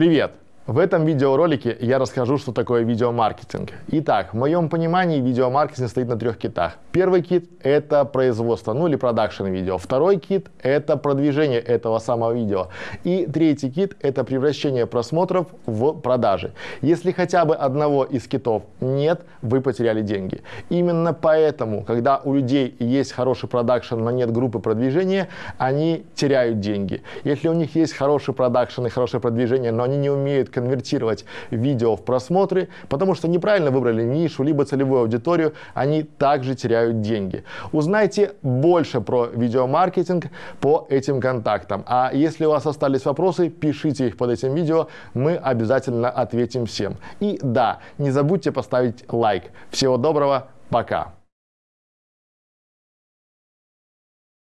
Привет! В этом видеоролике я расскажу, что такое видеомаркетинг. Итак, в моем понимании видеомаркетинг стоит на трех китах. Первый кит – это производство, ну или продакшн видео. Второй кит – это продвижение этого самого видео. И третий кит – это превращение просмотров в продажи. Если хотя бы одного из китов нет, вы потеряли деньги. Именно поэтому, когда у людей есть хороший продакшн, но нет группы продвижения, они теряют деньги. Если у них есть хороший продакшн и хорошее продвижение, но они не умеют конвертировать видео в просмотры, потому что неправильно выбрали нишу, либо целевую аудиторию, они также теряют деньги. Узнайте больше про видеомаркетинг по этим контактам. А если у вас остались вопросы, пишите их под этим видео, мы обязательно ответим всем. И да, не забудьте поставить лайк. Всего доброго, пока!